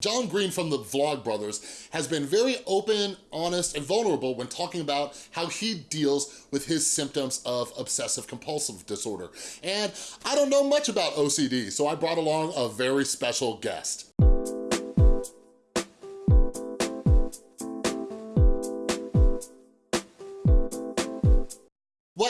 John Green from the Vlogbrothers has been very open, honest, and vulnerable when talking about how he deals with his symptoms of obsessive compulsive disorder. And I don't know much about OCD, so I brought along a very special guest.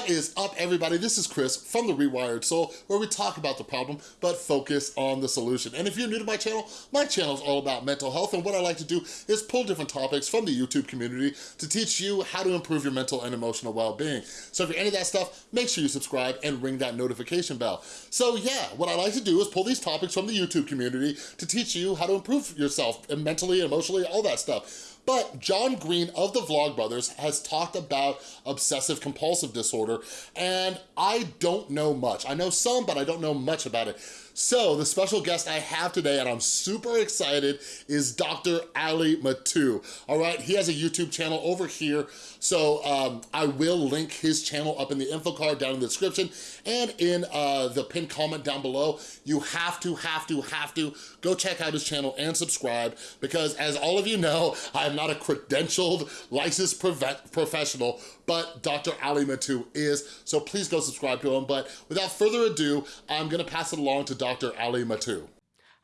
Is up, everybody? This is Chris from The Rewired Soul, where we talk about the problem, but focus on the solution. And if you're new to my channel, my channel is all about mental health, and what I like to do is pull different topics from the YouTube community to teach you how to improve your mental and emotional well-being. So if you're into that stuff, make sure you subscribe and ring that notification bell. So yeah, what I like to do is pull these topics from the YouTube community to teach you how to improve yourself mentally, emotionally, all that stuff. But John Green of the Vlogbrothers has talked about obsessive compulsive disorder and I don't know much. I know some, but I don't know much about it. So the special guest I have today, and I'm super excited, is Dr. Ali Mattu. All right, he has a YouTube channel over here, so um, I will link his channel up in the info card down in the description and in uh, the pinned comment down below. You have to, have to, have to go check out his channel and subscribe because as all of you know, I'm not a credentialed licensed professional, but Dr. Ali Mattu is, so please go subscribe to him. But without further ado, I'm gonna pass it along to Dr. Ali Mattu.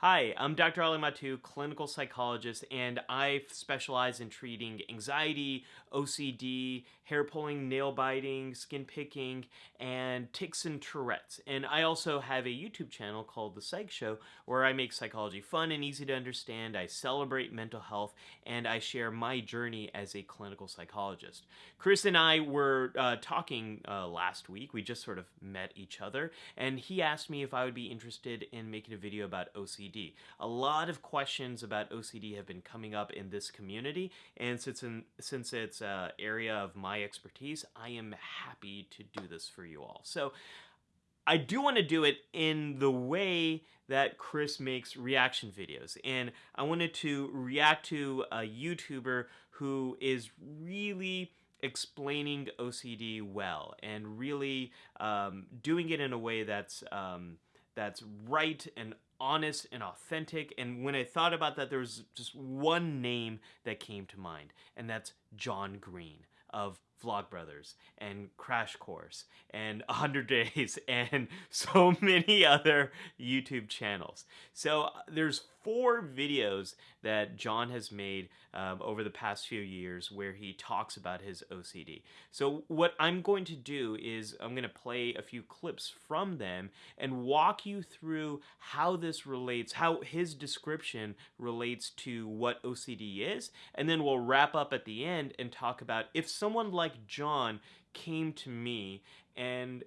Hi, I'm Dr. Ali Mattu, clinical psychologist, and I specialize in treating anxiety, OCD, hair pulling, nail biting, skin picking, and tics and Tourette's. And I also have a YouTube channel called The Psych Show where I make psychology fun and easy to understand. I celebrate mental health and I share my journey as a clinical psychologist. Chris and I were uh, talking uh, last week. We just sort of met each other and he asked me if I would be interested in making a video about OCD. A lot of questions about OCD have been coming up in this community and since, in, since it's uh, area of my expertise, I am happy to do this for you all. So I do want to do it in the way that Chris makes reaction videos. And I wanted to react to a YouTuber who is really explaining OCD well and really um, doing it in a way that's um, that's right and honest and authentic. And when I thought about that, there was just one name that came to mind, and that's John Green of Vlogbrothers and Crash Course and 100 Days and so many other YouTube channels. So uh, there's four videos that John has made um, over the past few years where he talks about his OCD. So what I'm going to do is I'm going to play a few clips from them and walk you through how this relates, how his description relates to what OCD is, and then we'll wrap up at the end and talk about if someone like John came to me and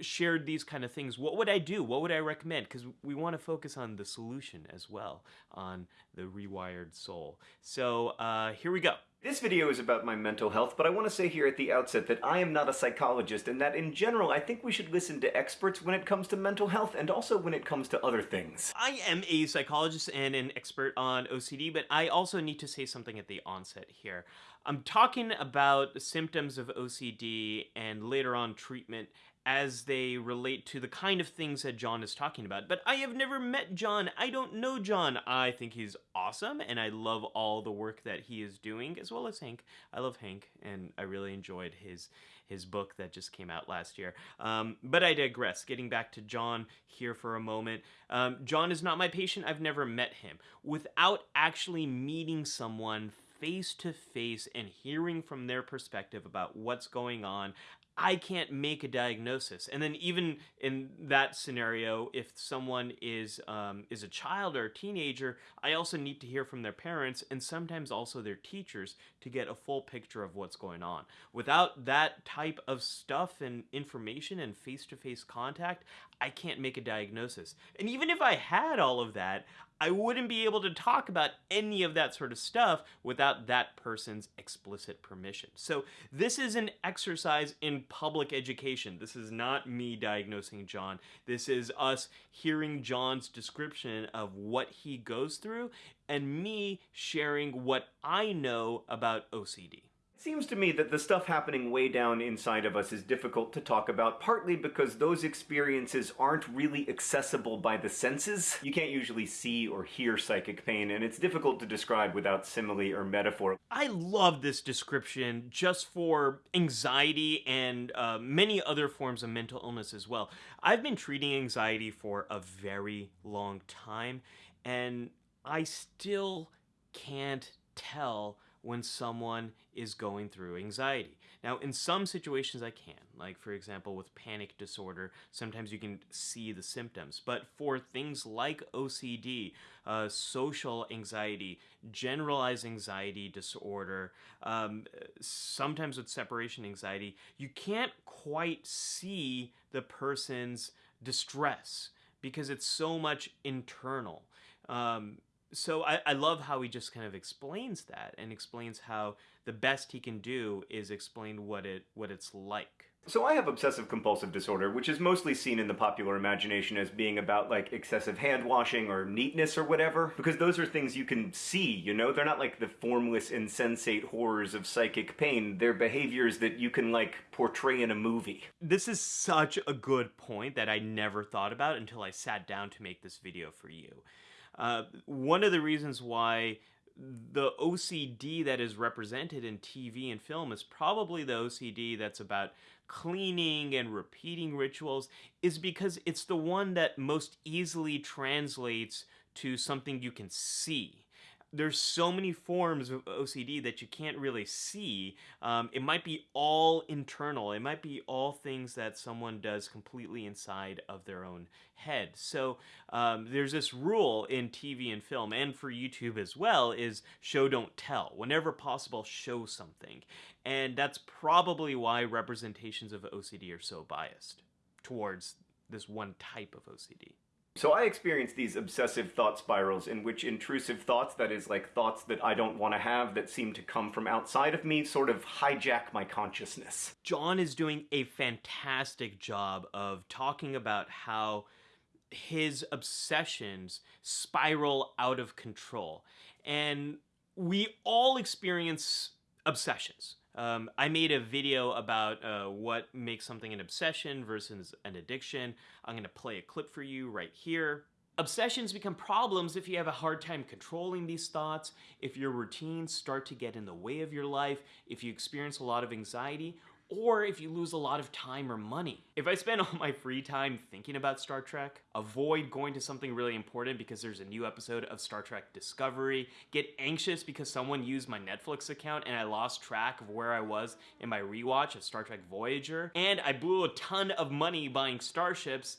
shared these kind of things, what would I do? What would I recommend? Because we want to focus on the solution as well, on the rewired soul. So uh, here we go. This video is about my mental health, but I want to say here at the outset that I am not a psychologist and that in general I think we should listen to experts when it comes to mental health and also when it comes to other things. I am a psychologist and an expert on OCD, but I also need to say something at the onset here. I'm talking about symptoms of OCD and later on treatment as they relate to the kind of things that John is talking about. But I have never met John. I don't know John. I think he's awesome and I love all the work that he is doing as well as Hank. I love Hank and I really enjoyed his his book that just came out last year. Um, but I digress. Getting back to John here for a moment. Um, John is not my patient. I've never met him. Without actually meeting someone face to face and hearing from their perspective about what's going on, I can't make a diagnosis. And then even in that scenario, if someone is um, is a child or a teenager, I also need to hear from their parents and sometimes also their teachers to get a full picture of what's going on. Without that type of stuff and information and face-to-face -face contact, I can't make a diagnosis. And even if I had all of that, I wouldn't be able to talk about any of that sort of stuff without that person's explicit permission. So this is an exercise in public education. This is not me diagnosing John. This is us hearing John's description of what he goes through and me sharing what I know about OCD. Seems to me that the stuff happening way down inside of us is difficult to talk about, partly because those experiences aren't really accessible by the senses. You can't usually see or hear psychic pain, and it's difficult to describe without simile or metaphor. I love this description just for anxiety and uh, many other forms of mental illness as well. I've been treating anxiety for a very long time, and I still can't tell when someone is going through anxiety. Now, in some situations, I can, like for example, with panic disorder, sometimes you can see the symptoms. But for things like OCD, uh, social anxiety, generalized anxiety disorder, um, sometimes with separation anxiety, you can't quite see the person's distress because it's so much internal. Um, so I, I love how he just kind of explains that and explains how the best he can do is explain what it what it's like. So I have obsessive compulsive disorder, which is mostly seen in the popular imagination as being about like excessive hand washing or neatness or whatever, because those are things you can see, you know? They're not like the formless, insensate horrors of psychic pain. They're behaviors that you can like portray in a movie. This is such a good point that I never thought about until I sat down to make this video for you. Uh, one of the reasons why the OCD that is represented in TV and film is probably the OCD that's about cleaning and repeating rituals, is because it's the one that most easily translates to something you can see there's so many forms of OCD that you can't really see. Um, it might be all internal. It might be all things that someone does completely inside of their own head. So um, there's this rule in TV and film, and for YouTube as well, is show don't tell. Whenever possible, show something, and that's probably why representations of OCD are so biased towards this one type of OCD. So I experience these obsessive thought spirals in which intrusive thoughts, that is like thoughts that I don't want to have that seem to come from outside of me, sort of hijack my consciousness. John is doing a fantastic job of talking about how his obsessions spiral out of control. And we all experience obsessions. Um, I made a video about uh, what makes something an obsession versus an addiction. I'm going to play a clip for you right here. Obsessions become problems if you have a hard time controlling these thoughts, if your routines start to get in the way of your life, if you experience a lot of anxiety, or if you lose a lot of time or money. If I spend all my free time thinking about Star Trek, avoid going to something really important because there's a new episode of Star Trek Discovery, get anxious because someone used my Netflix account and I lost track of where I was in my rewatch of Star Trek Voyager, and I blew a ton of money buying starships,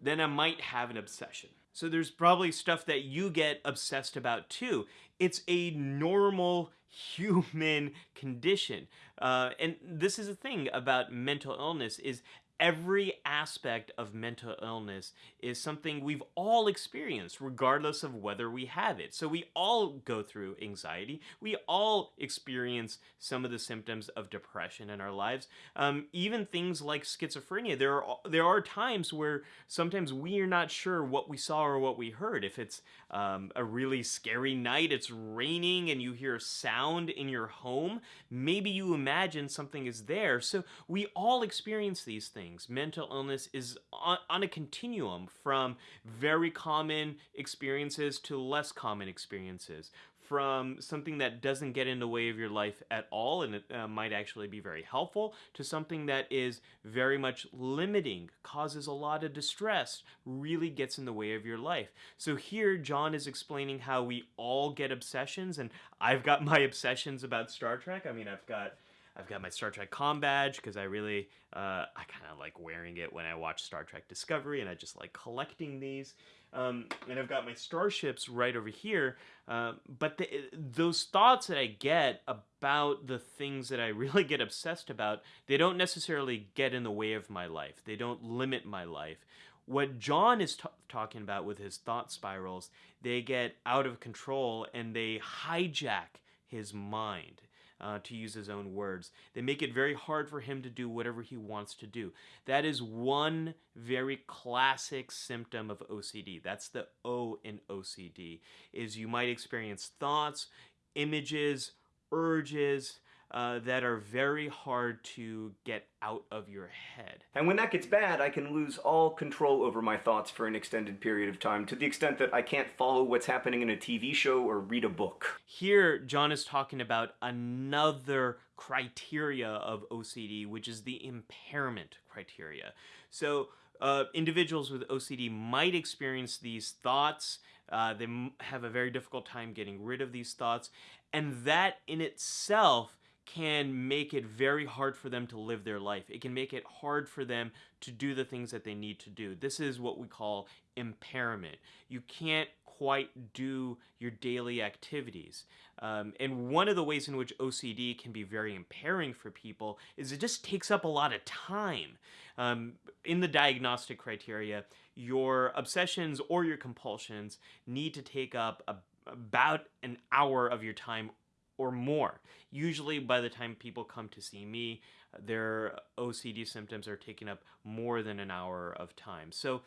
then I might have an obsession. So there's probably stuff that you get obsessed about too. It's a normal human condition. Uh, and this is the thing about mental illness is every aspect of mental illness is something we've all experienced, regardless of whether we have it. So we all go through anxiety. We all experience some of the symptoms of depression in our lives. Um, even things like schizophrenia. There are there are times where sometimes we are not sure what we saw or what we heard. If it's um, a really scary night, it's raining, and you hear a sound in your home, maybe you imagine something is there. So we all experience these things things. Mental illness is on, on a continuum from very common experiences to less common experiences from something that doesn't get in the way of your life at all and it uh, might actually be very helpful to something that is very much limiting, causes a lot of distress, really gets in the way of your life. So here John is explaining how we all get obsessions and I've got my obsessions about Star Trek. I mean, I've got I've got my Star Trek com badge because I really, uh, I kind of like wearing it when I watch Star Trek Discovery, and I just like collecting these. Um, and I've got my starships right over here. Uh, but the, those thoughts that I get about the things that I really get obsessed about, they don't necessarily get in the way of my life. They don't limit my life. What John is talking about with his thought spirals, they get out of control and they hijack his mind uh, to use his own words. They make it very hard for him to do whatever he wants to do. That is one very classic symptom of OCD. That's the O in OCD, is you might experience thoughts, images, urges, uh, that are very hard to get out of your head. And when that gets bad, I can lose all control over my thoughts for an extended period of time to the extent that I can't follow what's happening in a TV show or read a book. Here, John is talking about another criteria of OCD, which is the impairment criteria. So, uh, individuals with OCD might experience these thoughts. Uh, they have a very difficult time getting rid of these thoughts. And that in itself can make it very hard for them to live their life. It can make it hard for them to do the things that they need to do. This is what we call impairment. You can't quite do your daily activities. Um, and one of the ways in which OCD can be very impairing for people is it just takes up a lot of time. Um, in the diagnostic criteria, your obsessions or your compulsions need to take up a, about an hour of your time or more. Usually, by the time people come to see me, their OCD symptoms are taking up more than an hour of time. So,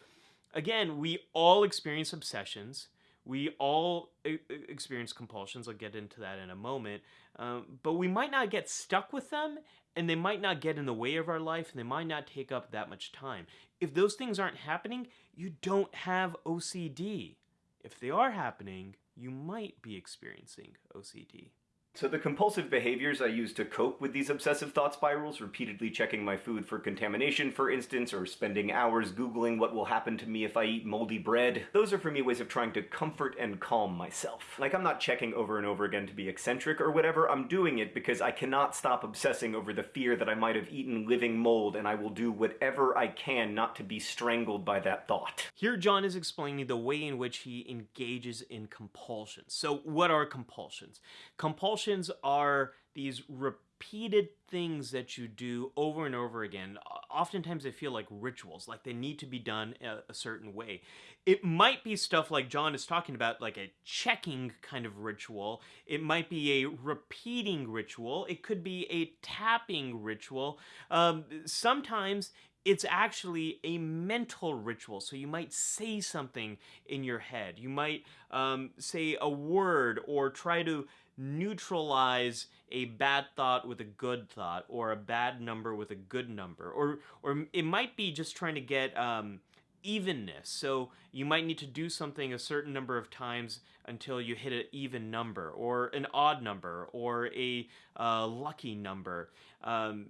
again, we all experience obsessions. We all experience compulsions. I'll get into that in a moment. Um, but we might not get stuck with them, and they might not get in the way of our life, and they might not take up that much time. If those things aren't happening, you don't have OCD. If they are happening, you might be experiencing OCD. So the compulsive behaviors I use to cope with these obsessive thought spirals, repeatedly checking my food for contamination, for instance, or spending hours googling what will happen to me if I eat moldy bread, those are for me ways of trying to comfort and calm myself. Like I'm not checking over and over again to be eccentric or whatever, I'm doing it because I cannot stop obsessing over the fear that I might have eaten living mold and I will do whatever I can not to be strangled by that thought. Here John is explaining the way in which he engages in compulsions. So what are compulsions? Compulsions compulsions are these repeated things that you do over and over again. Oftentimes they feel like rituals, like they need to be done a, a, certain way. It might be stuff like John is talking about, like a checking kind of ritual. It might be a repeating ritual. It could be a tapping ritual. Um, sometimes it's actually a mental ritual. So you might say something in your head. You might um, say a word or try to neutralize a bad thought with a good thought or a bad number with a good number. Or or it might be just trying to get um, evenness. So you might need to do something a certain number of times until you hit an even number or an odd number or a uh, lucky number. Um,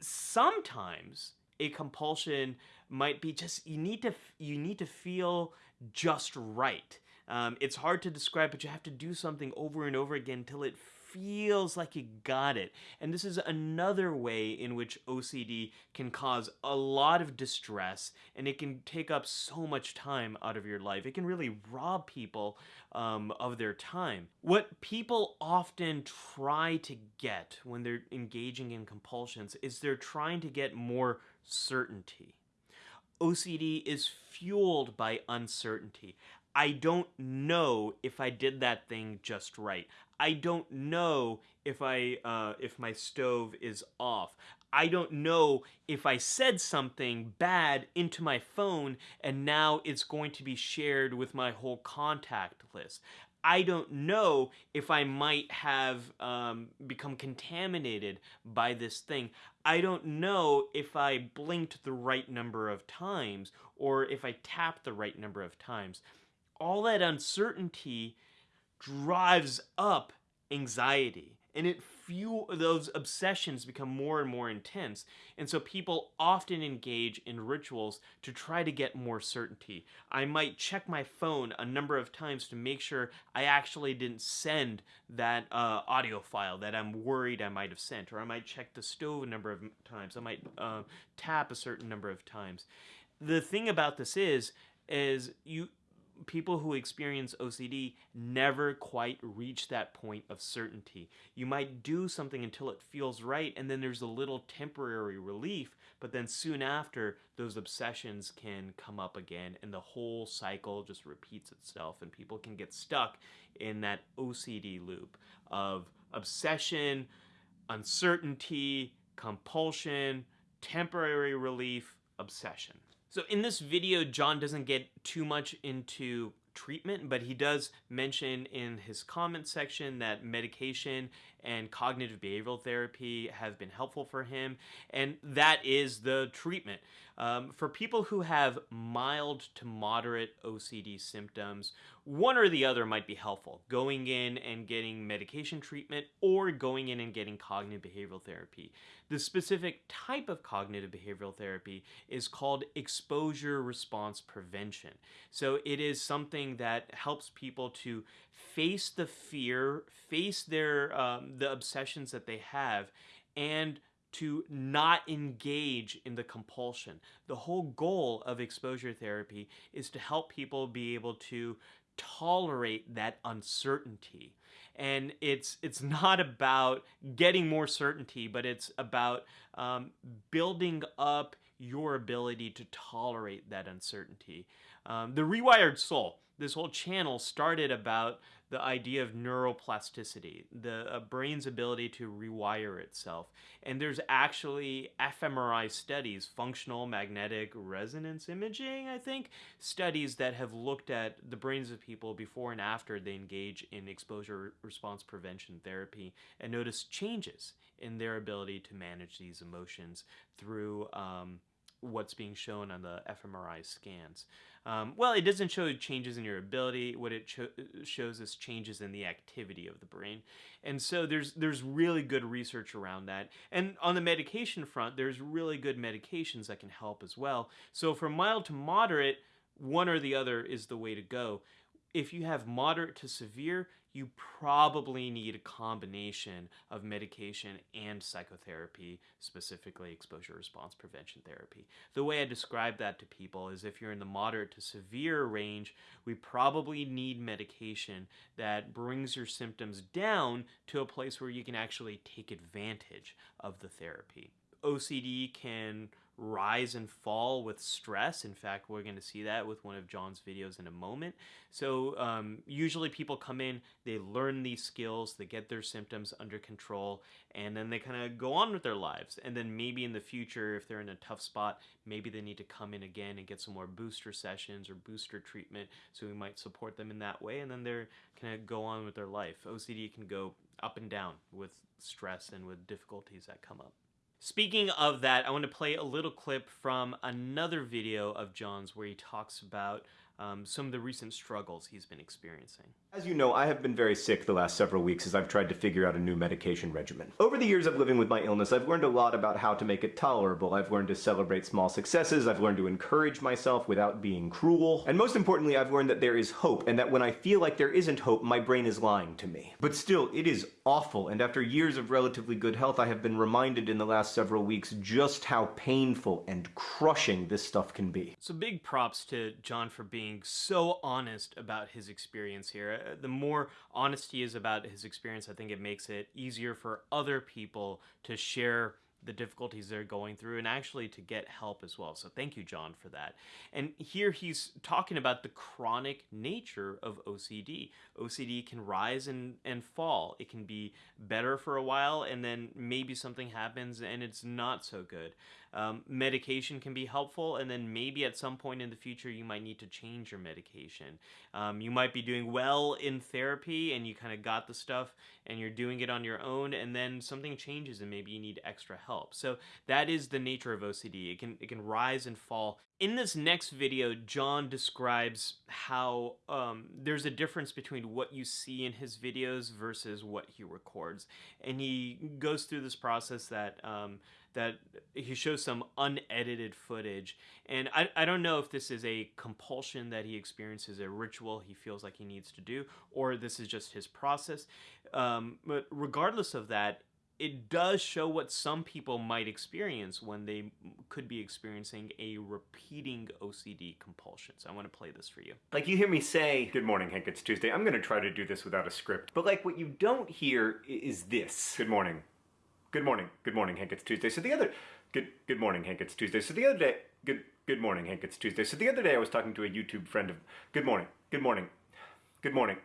sometimes a compulsion might be just you need to you need to feel just right um, it's hard to describe, but you have to do something over and over again until it feels like you got it. And this is another way in which OCD can cause a lot of distress and it can take up so much time out of your life. It can really rob people um, of their time. What people often try to get when they're engaging in compulsions is they're trying to get more certainty. OCD is fueled by uncertainty. I don't know if I did that thing just right. I don't know if I uh, if my stove is off. I don't know if I said something bad into my phone and now it's going to be shared with my whole contact list. I don't know if I might have um, become contaminated by this thing. I don't know if I blinked the right number of times or if I tapped the right number of times all that uncertainty drives up anxiety and it fuel those obsessions become more and more intense. And so people often engage in rituals to try to get more certainty. I might check my phone a number of times to make sure i actually didn't send that uh, audio file that i'm worried i might have sent or i might check the stove a number of times. I might uh, tap a certain number of times. The thing about this is is you people who experience OCD never quite reach that point of certainty. You might do something until it feels right, and then there's a little temporary relief, but then soon after, those obsessions can come up again, and the whole cycle just repeats itself, and people can get stuck in that OCD loop of obsession, uncertainty, compulsion, temporary relief, obsession. So in this video, John doesn't get too much into treatment, but he does mention in his comment section that medication and cognitive behavioral therapy have been helpful for him, and that is the treatment. Um, for people who have mild to moderate OCD symptoms, one or the other might be helpful. Going in and getting medication treatment or going in and getting cognitive behavioral therapy. The specific type of cognitive behavioral therapy is called exposure response prevention. So it is something that helps people to face the fear, face their um, the obsessions that they have, and to not engage in the compulsion. The whole goal of exposure therapy is to help people be able to tolerate that uncertainty. And it's it's not about getting more certainty, but it's about um, building up your ability to tolerate that uncertainty. Um, the Rewired Soul, this whole channel started about the idea of neuroplasticity, the uh, brain's ability to rewire itself. And there's actually fMRI studies, functional magnetic resonance imaging, I think, studies that have looked at the brains of people before and after they engage in exposure response prevention therapy and notice changes in their ability to manage these emotions through um, what's being shown on the fMRI scans. Um, well, it doesn't show changes in your ability. What it shows is changes in the activity of the brain. And so there's there's really good research around that. And on the medication front, there's really good medications that can help as well. So for mild to moderate, one or the other is the way to go. If you have moderate to severe, you probably need a combination of medication and psychotherapy, specifically exposure response prevention therapy. The way I describe that to people is if you're in the moderate to severe range, we probably need medication that brings your symptoms down to a place where you can actually take advantage of the therapy. OCD can rise and fall with stress. In fact, we're going to see that with one of John's videos in a moment. So um, usually people come in, they learn these skills, they get their symptoms under control, and then they kind of go on with their lives. And then maybe in the future, if they're in a tough spot, maybe they need to come in again and get some more booster sessions or booster treatment. So we might support them in that way, and then they're kind of go on with their life. OCD can go up and down with stress and with difficulties that come up. Speaking of that, I want to play a little clip from another video of John's where he talks about um, some of the recent struggles he's been experiencing. As you know, I have been very sick the last several weeks as I've tried to figure out a new medication regimen. Over the years of living with my illness, I've learned a lot about how to make it tolerable. I've learned to celebrate small successes, I've learned to encourage myself without being cruel, and most importantly, I've learned that there is hope, and that when I feel like there isn't hope, my brain is lying to me. But still, it is awful, and after years of relatively good health, I have been reminded in the last several weeks just how painful and crushing this stuff can be. So big props to John for being so honest about his experience here. The more honest he is about his experience, I think it makes it easier for other people to share the difficulties they're going through and actually to get help as well. So thank you, John, for that. And here he's talking about the chronic nature of OCD. OCD can rise and, and fall. It can be better for a while and then maybe something happens and it's not so good. Um, medication can be helpful, and then maybe at some point in the future you might need to change your medication. Um, you might be doing well in therapy and you kind of got the stuff and you're doing it on your own, and then something changes and maybe you need extra help. So that is the nature of OCD. It can it can rise and fall. In this next video, John describes how um, there's a difference between what you see in his videos versus what he records, and he goes through this process that. That he shows some unedited footage. And I, I don't know if this is a compulsion that he experiences, a ritual he feels like he needs to do, or this is just his process. Um, but regardless of that, it does show what some people might experience when they could be experiencing a repeating OCD compulsion. So I want to play this for you. Like you hear me say, Good morning, Hank, it's Tuesday. I'm going to try to do this without a script. But like what you don't hear is this. Good morning, Good morning. Good morning, Hank. It's Tuesday. So the other good good morning, Hank. It's Tuesday. So the other day good good morning, Hank. It's Tuesday. So the other day I was talking to a YouTube friend of Good morning. Good morning. Good morning.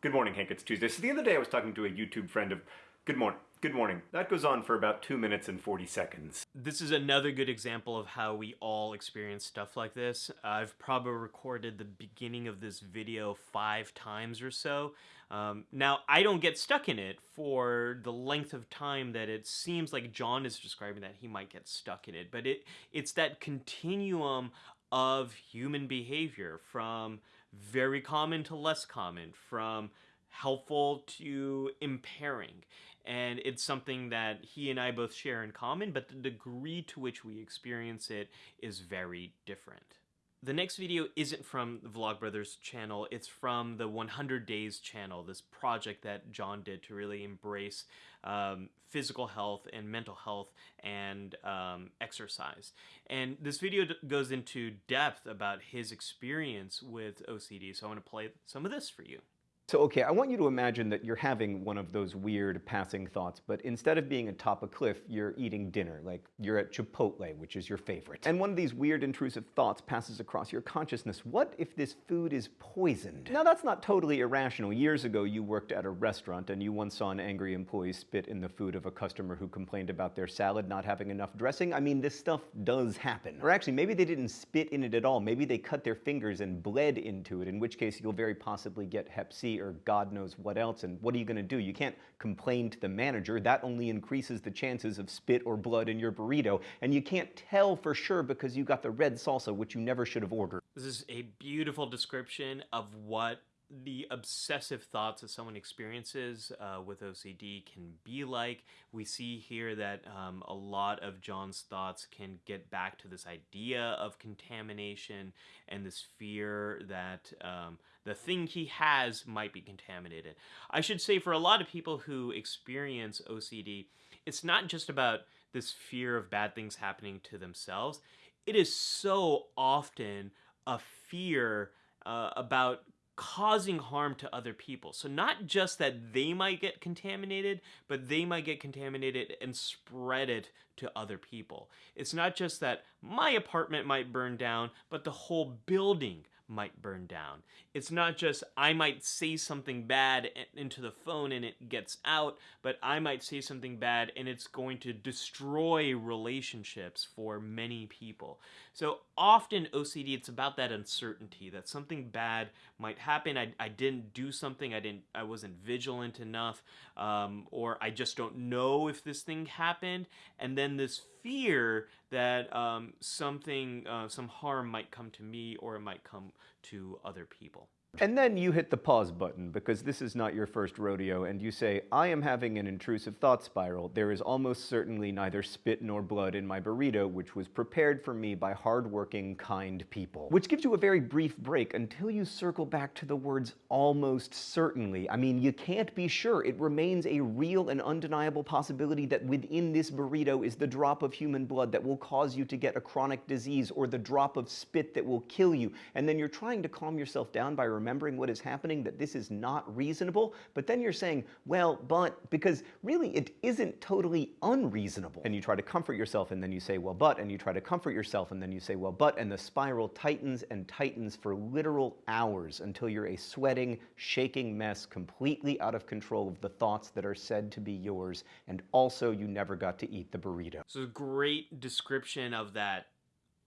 Good morning, Hank. It's Tuesday. So the other day I was talking to a YouTube friend of Good morning. Good morning. That goes on for about 2 minutes and 40 seconds. This is another good example of how we all experience stuff like this. I've probably recorded the beginning of this video five times or so. Um, now, I don't get stuck in it for the length of time that it seems like John is describing that he might get stuck in it, but it it's that continuum of human behavior from very common to less common, from helpful to impairing and it's something that he and I both share in common, but the degree to which we experience it is very different. The next video isn't from the Vlogbrothers channel, it's from the 100 Days channel, this project that John did to really embrace um, physical health and mental health and um, exercise. And this video goes into depth about his experience with OCD, so I want to play some of this for you. So, okay, I want you to imagine that you're having one of those weird passing thoughts, but instead of being atop a cliff, you're eating dinner, like you're at Chipotle, which is your favorite. And one of these weird intrusive thoughts passes across your consciousness. What if this food is poisoned? Now, that's not totally irrational. Years ago, you worked at a restaurant and you once saw an angry employee spit in the food of a customer who complained about their salad not having enough dressing. I mean, this stuff does happen. Or actually, maybe they didn't spit in it at all. Maybe they cut their fingers and bled into it, in which case you'll very possibly get hep C or God knows what else. And what are you going to do? You can't complain to the manager. That only increases the chances of spit or blood in your burrito. And you can't tell for sure because you got the red salsa, which you never should have ordered. This is a beautiful description of what the obsessive thoughts that someone experiences uh, with OCD can be like. We see here that um, a lot of John's thoughts can get back to this idea of contamination and this fear that um, the thing he has might be contaminated. I should say, for a lot of people who experience OCD, it's not just about this fear of bad things happening to themselves, it is so often a fear uh, about causing harm to other people. So not just that they might get contaminated, but they might get contaminated and spread it to other people. It's not just that my apartment might burn down, but the whole building might burn down. It's not just I might say something bad into the phone and it gets out, but I might say something bad and it's going to destroy relationships for many people. So often OCD, it's about that uncertainty that something bad might happen. I, I didn't do something, I didn't, I wasn't vigilant enough, um, or I just don't know if this thing happened. And then this fear that um, something, uh, some harm might come to me or it might come to other people. And then you hit the pause button because this is not your first rodeo and you say, I am having an intrusive thought spiral. There is almost certainly neither spit nor blood in my burrito, which was prepared for me by hardworking, kind people. Which gives you a very brief break until you circle back to the words almost certainly. I mean, you can't be sure. It remains a real and undeniable possibility that within this burrito is the drop of human blood that will cause you to get a chronic disease or the drop of spit that will kill you. And then you're trying to calm yourself down by remembering what is happening, that this is not reasonable, but then you're saying, well, but, because really it isn't totally unreasonable. And you try to comfort yourself and then you say, well, but, and you try to comfort yourself and then you say, well, but, and the spiral tightens and tightens for literal hours until you're a sweating, shaking mess completely out of control of the thoughts that are said to be yours, and also you never got to eat the burrito. So great description of that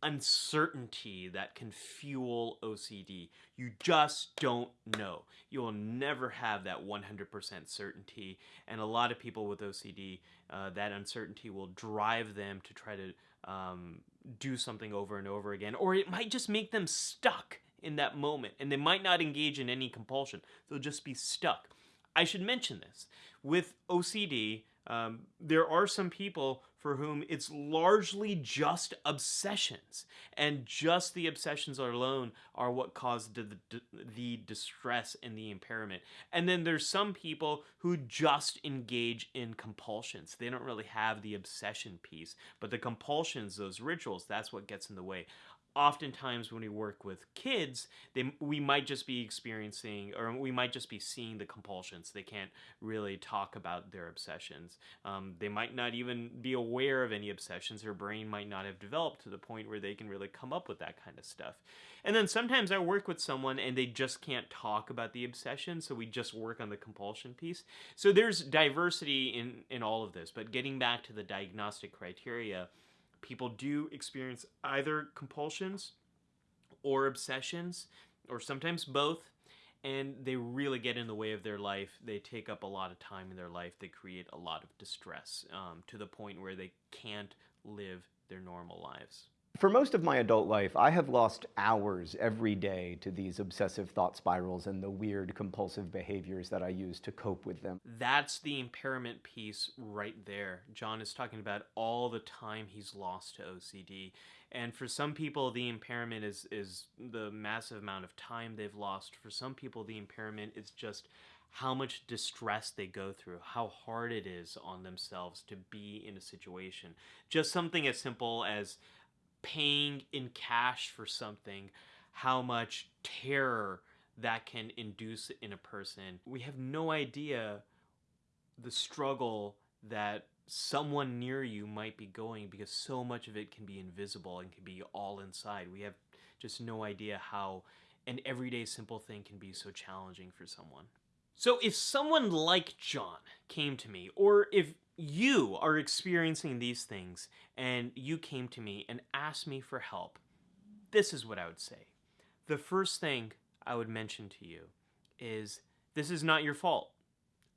uncertainty that can fuel OCD. You just don't know. You will never have that 100% certainty. And a lot of people with OCD, uh, that uncertainty will drive them to try to um, do something over and over again, or it might just make them stuck in that moment and they might not engage in any compulsion. They'll just be stuck. I should mention this. With OCD, um, there are some people for whom it's largely just obsessions, and just the obsessions alone are what caused the, the, the, distress and the impairment. And then there's some people who just engage in compulsions. They don't really have the obsession piece, but the compulsions, those rituals, that's what gets in the way. Oftentimes when we work with kids they we might just be experiencing or we might just be seeing the compulsions. They can't really talk about their obsessions. Um, they might not even be aware of any obsessions. Their brain might not have developed to the point where they can really come up with that kind of stuff. And then sometimes i work with someone and they just can't talk about the obsession so we just work on the compulsion piece. So there's diversity in in all of this but getting back to the diagnostic criteria people do experience either compulsions or obsessions, or sometimes both, and they really get in the way of their life. They take up a lot of time in their life. They create a lot of distress um, to the point where they can't live their normal lives. For most of my adult life, I have lost hours every day to these obsessive thought spirals and the weird compulsive behaviors that I use to cope with them. That's the impairment piece right there. John is talking about all the time he's lost to OCD. And for some people, the impairment is, is the massive amount of time they've lost. For some people, the impairment is just how much distress they go through, how hard it is on themselves to be in a situation. Just something as simple as paying in cash for something, how much terror that can induce in a person. We have no idea the struggle that someone near you might be going because so much of it can be invisible and can be all inside. We have just no idea how an everyday simple thing can be so challenging for someone. So if someone like John came to me, or if you are experiencing these things and you came to me and asked me for help, this is what I would say. The first thing I would mention to you is this is not your fault.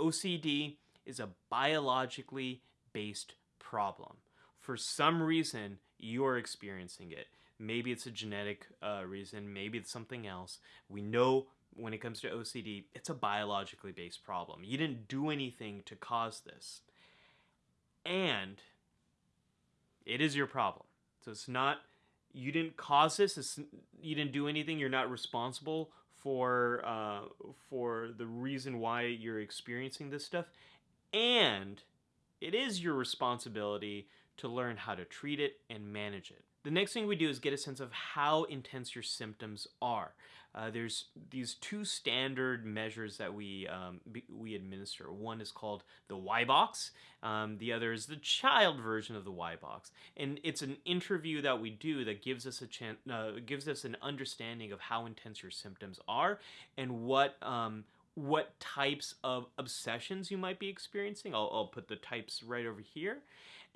OCD is a biologically based problem. For some reason, you're experiencing it. Maybe it's a genetic uh, reason, maybe it's something else. We know when it comes to OCD, it's a biologically based problem. You didn't do anything to cause this and it is your problem. So it's not you didn't cause this. It's, you didn't do anything. You're not responsible for uh, for the reason why you're experiencing this stuff, and it is your responsibility to learn how to treat it and manage it. The next thing we do is get a sense of how intense your symptoms are. Uh, there's these two standard measures that we um, we administer. One is called the Y-BOCS. Um, the other is the child version of the Y-BOCS, and it's an interview that we do that gives us a chance, uh, gives us an understanding of how intense your symptoms are and what um, what types of obsessions you might be experiencing. I'll, I'll put the types right over here.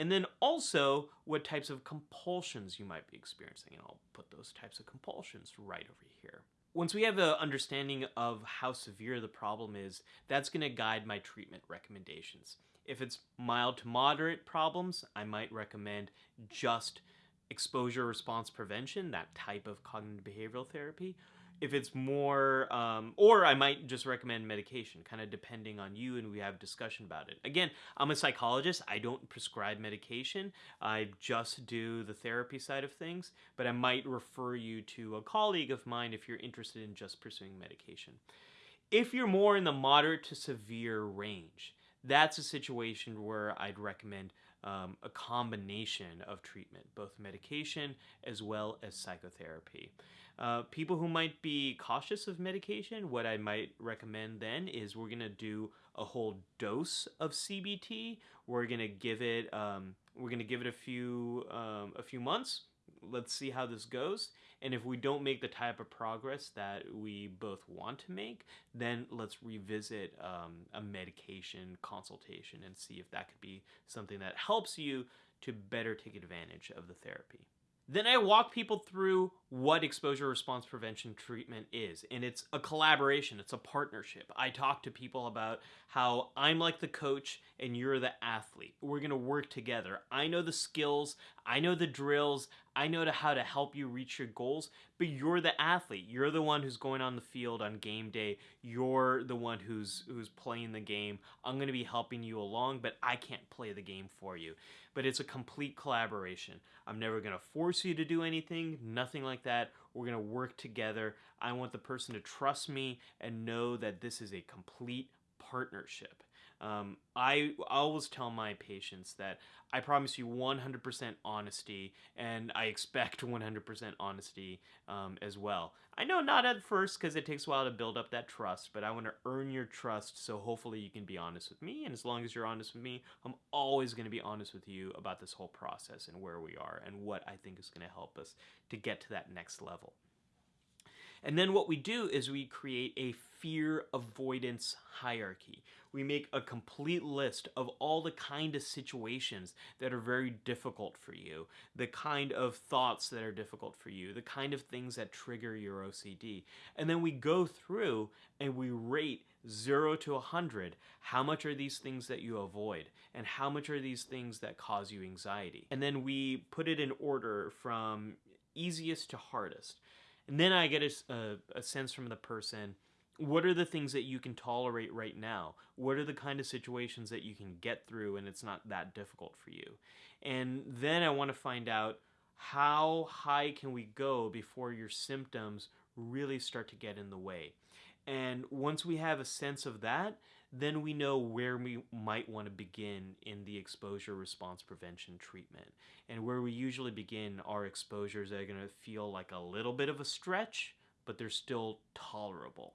And then also what types of compulsions you might be experiencing. And I'll put those types of compulsions right over here once we have an understanding of how severe the problem is, that's going to guide my treatment recommendations. If it's mild to moderate problems, I might recommend just exposure response prevention, that type of cognitive behavioral therapy if it's more um, or i might just recommend medication kind of depending on you and we have discussion about it. Again i'm a psychologist. I don't prescribe medication. I just do the therapy side of things but i might refer you to a colleague of mine if you're interested in just pursuing medication. If you're more in the moderate to severe range that's a situation where i'd recommend um, a combination of treatment both medication as well as psychotherapy uh, people who might be cautious of medication, what I might recommend then is we're gonna do a whole dose of CBT. We're gonna give it um, we're gonna give it a few um, a few months. Let's see how this goes. And if we don't make the type of progress that we both want to make, then let's revisit um, a medication consultation and see if that could be something that helps you to better take advantage of the therapy. Then I walk people through what exposure response prevention treatment is. And it's a collaboration, it's a partnership. I talk to people about how I'm like the coach and you're the athlete. We're going to work together. I know the skills, I know the drills, I know how to help you reach your goals, but you're the athlete. You're the one who's going on the field on game day. You're the one who's who's playing the game. I'm going to be helping you along, but I can't play the game for you. But it's a complete collaboration. I'm never going to force you to do anything, nothing like that. We're going to work together. I want the person to trust me and know that this is a complete partnership. Um, I always tell my patients that I promise you 100% honesty, and I expect 100% honesty um, as well. I know not at first because it takes a while to build up that trust, but I want to earn your trust so hopefully you can be honest with me. And as long as you're honest with me, I'm always going to be honest with you about this whole process and where we are and what I think is going to help us to get to that next level. And then what we do is we create a fear avoidance hierarchy. We make a complete list of all the kind of situations that are very difficult for you, the kind of thoughts that are difficult for you, the kind of things that trigger your OCD. And then we go through and we rate 0 to 100 how much are these things that you avoid and how much are these things that cause you anxiety. And then we put it in order from easiest to hardest. And then I get a, a, a, sense from the person what are the things that you can tolerate right now? What are the kind of situations that you can get through and it's not that difficult for you? And then I want to find out how high can we go before your symptoms really start to get in the way. And once we have a sense of that, then we know where we might want to begin in the exposure response prevention treatment. And where we usually begin are exposures that are going to feel like a little bit of a stretch, but they're still tolerable.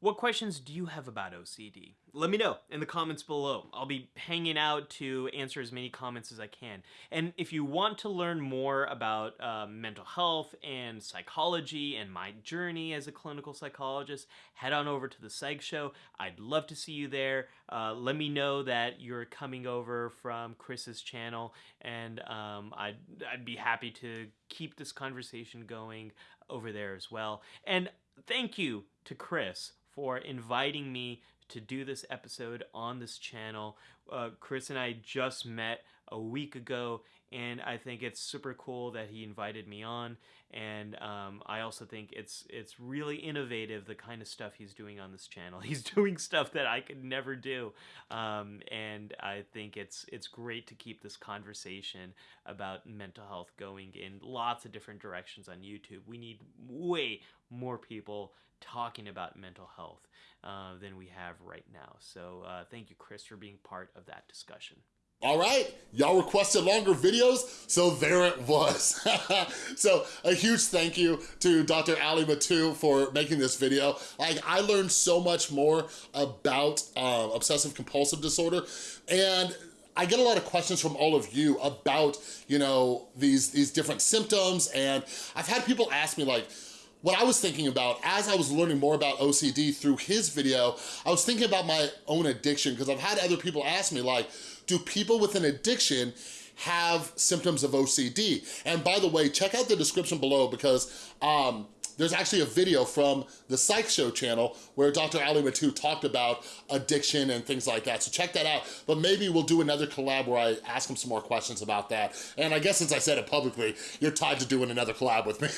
What questions do you have about OCD? Let me know in the comments below. I'll be hanging out to answer as many comments as I can. And if you want to learn more about uh, mental health and psychology and my journey as a clinical psychologist, head on over to the Psych Show. I'd love to see you there. Uh, let me know that you're coming over from Chris's channel, and um, I'd, I'd be happy to keep this conversation going over there as well. And thank you to Chris for inviting me to do this episode on this channel. Uh, Chris and I just met a week ago, and I think it's super cool that he invited me on. And um, I also think it's it's really innovative the kind of stuff he's doing on this channel. He's doing stuff that I could never do, um, and I think it's it's great to keep this conversation about mental health going in lots of different directions on YouTube. We need way more people talking about mental health uh, than we have right now. So uh, thank you, Chris, for being part of that discussion. All right, y'all requested longer videos, so there it was. so a huge thank you to Dr. Ali Mattu for making this video. Like I learned so much more about uh, obsessive compulsive disorder and I get a lot of questions from all of you about, you know, these, these different symptoms and I've had people ask me like, what I was thinking about as I was learning more about OCD through his video, I was thinking about my own addiction because I've had other people ask me like, do people with an addiction have symptoms of OCD? And by the way, check out the description below because um, there's actually a video from the Psych Show channel where Dr. Ali Mattu talked about addiction and things like that. So check that out. But maybe we'll do another collab where I ask him some more questions about that. And I guess since I said it publicly, you're tied to doing another collab with me.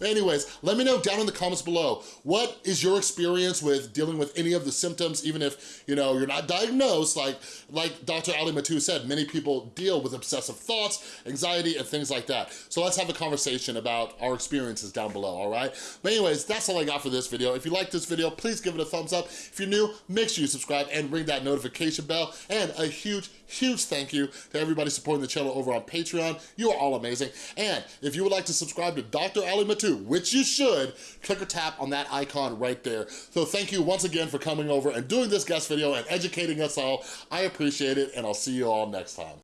Anyways, let me know down in the comments below, what is your experience with dealing with any of the symptoms, even if, you know, you're not diagnosed, like, like Dr. Ali Mattu said, many people deal with obsessive thoughts, anxiety, and things like that. So let's have a conversation about our experiences down below, all right? But anyways, that's all I got for this video. If you like this video, please give it a thumbs up. If you're new, make sure you subscribe and ring that notification bell. And a huge, huge thank you to everybody supporting the channel over on Patreon. You are all amazing. And if you would like to subscribe to Dr. Ali Mattu, which you should, click or tap on that icon right there. So thank you once again for coming over and doing this guest video and educating us all. I appreciate it, and I'll see you all next time.